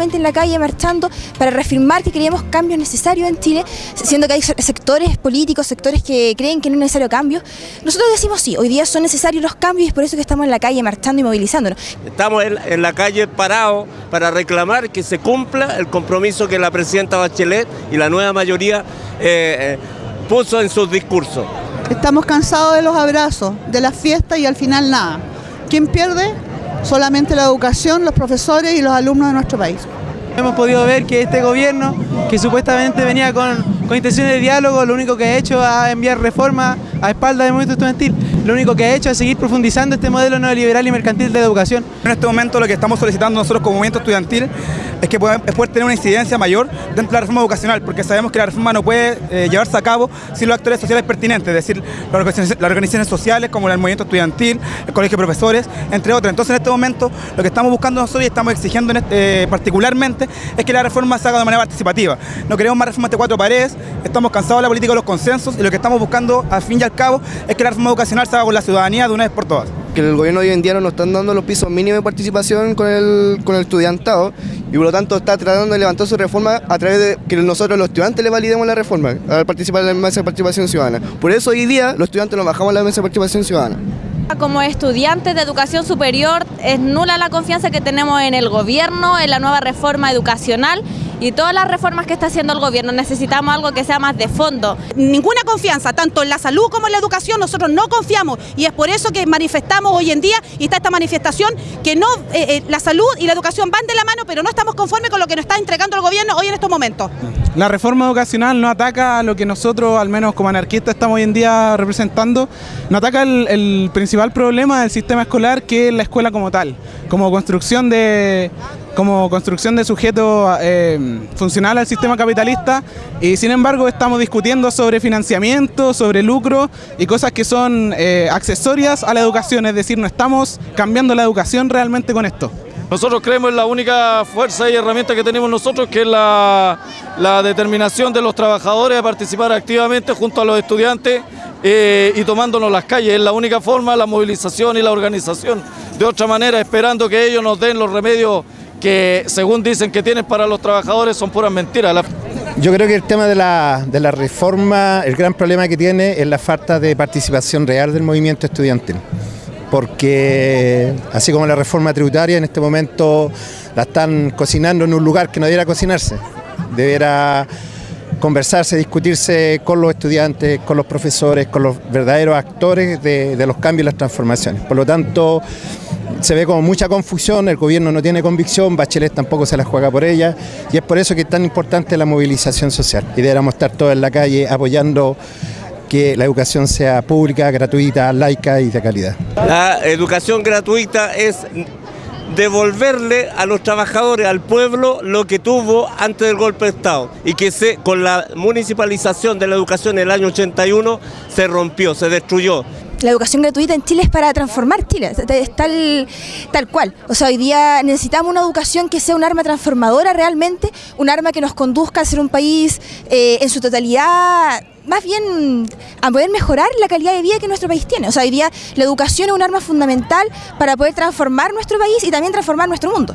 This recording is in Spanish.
en la calle marchando para reafirmar que queríamos cambios necesarios en Chile, siendo que hay sectores políticos, sectores que creen que no es necesario cambio. Nosotros decimos sí, hoy día son necesarios los cambios y es por eso que estamos en la calle marchando y movilizándonos. Estamos en, la calle parados para reclamar que se cumpla el compromiso que la presidenta Bachelet y la nueva mayoría eh, eh, puso en sus discursos. Estamos cansados de los abrazos, de las fiestas y al final nada. ¿Quién pierde? Solamente la educación, los profesores y los alumnos de nuestro país. Hemos podido ver que este gobierno, que supuestamente venía con, intenciones de diálogo, lo único que ha hecho es enviar reformas a espalda del movimiento estudiantil. Lo único que ha hecho es seguir profundizando este modelo neoliberal y mercantil de educación. En este momento lo que estamos solicitando nosotros como movimiento estudiantil es que poder tener una incidencia mayor dentro de la reforma educacional, porque sabemos que la reforma no puede eh, llevarse a cabo sin los actores sociales pertinentes, es decir, las organizaciones, sociales como el movimiento estudiantil, el colegio de profesores, entre otros. Entonces en este momento lo que estamos buscando nosotros y estamos exigiendo este, eh, particularmente es que la reforma se haga de manera participativa. No queremos más reformas de cuatro paredes, estamos cansados de la política de los consensos y lo que estamos buscando al fin y al cabo es que la reforma educacional haga con la ciudadanía de una vez por todas. Que el gobierno hoy en día no nos están dando los pisos mínimos de participación con el, con el estudiantado y por lo tanto está tratando de levantar su reforma a través de que nosotros los estudiantes le validemos la reforma al participar en la mesa de participación ciudadana. Por eso hoy día los estudiantes nos bajamos a la mesa de participación ciudadana. Como estudiantes de educación superior es nula la confianza que tenemos en el gobierno, en la nueva reforma educacional y todas las reformas que está haciendo el gobierno. Necesitamos algo que sea más de fondo. Ninguna confianza, tanto en la salud como en la educación, nosotros no confiamos y es por eso que manifestamos hoy en día y está esta manifestación que no eh, eh, la salud y la educación van de la mano, pero no estamos conformes con lo que nos está entregando el gobierno hoy en estos momentos. La reforma educacional no ataca lo que nosotros, al menos como anarquistas, estamos hoy en día representando, no ataca el principal problema del sistema escolar que es la escuela como tal, como construcción de, como construcción de sujeto eh, funcional al sistema capitalista y sin embargo estamos discutiendo sobre financiamiento, sobre lucro y cosas que son eh, accesorias a la educación, es decir, no estamos cambiando la educación realmente con esto. Nosotros creemos en la única fuerza y herramienta que tenemos nosotros, que es la, determinación de los trabajadores a participar activamente junto a los estudiantes eh, y tomándonos las calles. Es la única forma, la movilización y la organización. De otra manera, esperando que ellos nos den los remedios que según dicen que tienen para los trabajadores son puras mentiras. Yo creo que el tema de la, de la reforma, el gran problema que tiene es la falta de participación real del movimiento estudiantil porque así como la reforma tributaria en este momento la están cocinando en un lugar que no debiera cocinarse, debiera conversarse, discutirse con los estudiantes, con los profesores, con los verdaderos actores de, de los cambios y las transformaciones. Por lo tanto, se ve como mucha confusión, el gobierno no tiene convicción, Bachelet tampoco se la juega por ella y es por eso que es tan importante la movilización social y deberíamos estar todos en la calle apoyando que la educación sea pública, gratuita, laica y de calidad. La educación gratuita es devolverle a los trabajadores, al pueblo, lo que tuvo antes del golpe de Estado y que se, con la municipalización de la educación en el año 81 se rompió, se destruyó la educación gratuita en Chile es para transformar Chile, es tal, tal cual. O sea, hoy día necesitamos una educación que sea un arma transformadora realmente, un arma que nos conduzca a ser un país eh, en su totalidad más bien a poder mejorar la calidad de vida que nuestro país tiene. O sea, hoy día la educación es un arma fundamental para poder transformar nuestro país y también transformar nuestro mundo.